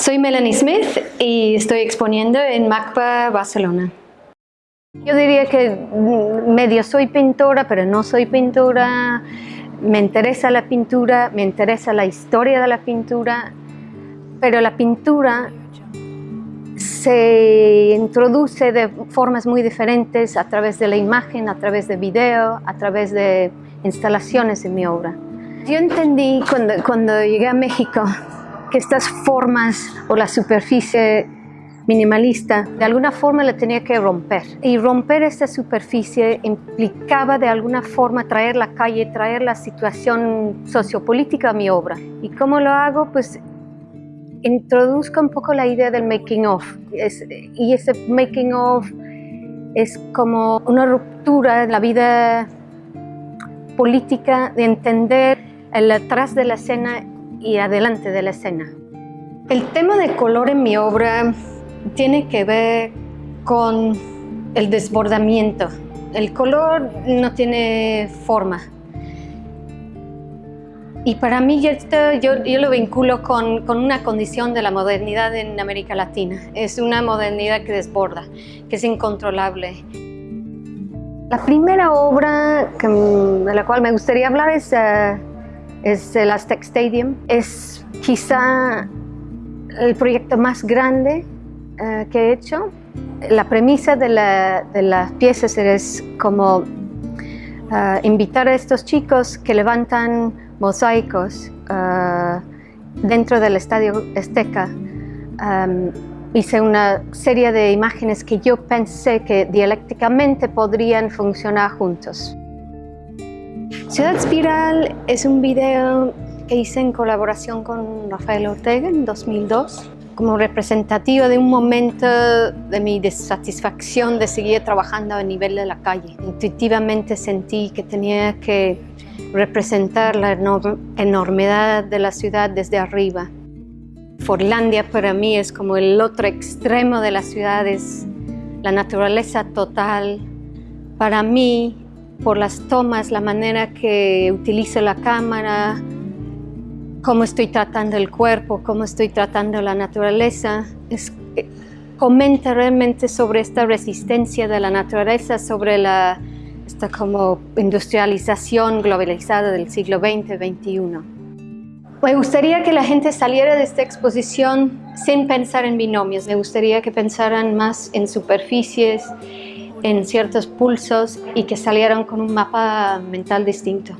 Soy Melanie Smith y estoy exponiendo en MACPA Barcelona. Yo diría que medio soy pintora, pero no soy pintora. Me interesa la pintura, me interesa la historia de la pintura, pero la pintura se introduce de formas muy diferentes a través de la imagen, a través de video, a través de instalaciones en mi obra. Yo entendí cuando, cuando llegué a México que estas formas o la superficie minimalista de alguna forma la tenía que romper y romper esta superficie implicaba de alguna forma traer la calle, traer la situación sociopolítica a mi obra. ¿Y cómo lo hago? Pues introduzco un poco la idea del making of y ese making of es como una ruptura en la vida política de entender el atrás de la escena y adelante de la escena. El tema de color en mi obra tiene que ver con el desbordamiento. El color no tiene forma. Y para mí esto, yo, yo, lo vinculo con, con, una condición de la modernidad en América Latina. Es una modernidad que desborda, que es incontrolable. La primera obra que, de la cual me gustaría hablar es uh, es el Aztec Stadium. Es quizá el proyecto más grande eh, que he hecho. La premisa de, las piezas es como eh, invitar a estos chicos que levantan mosaicos eh, dentro del Estadio Azteca. hice una serie de imágenes que yo pensé que dialécticamente podrían funcionar juntos. Ciudad Espiral es un video que hice en colaboración con Rafael Ortega en 2002 como representativo de un momento de mi desatisfacción de seguir trabajando a nivel de la calle. Intuitivamente sentí que tenía que representar la enormidad de la ciudad desde arriba. Forlandia para mí es como el otro extremo de la ciudad, es la naturaleza total. Para mí por las tomas, la manera que utilizo la cámara, cómo estoy tratando el cuerpo, cómo estoy tratando la naturaleza. Es, eh, comenta realmente sobre esta resistencia de la naturaleza, sobre la, esta como industrialización globalizada del siglo XX, XXI. Me gustaría que la gente saliera de esta exposición sin pensar en binomios. Me gustaría que pensaran más en superficies, en ciertos pulsos y que salieron con un mapa mental distinto.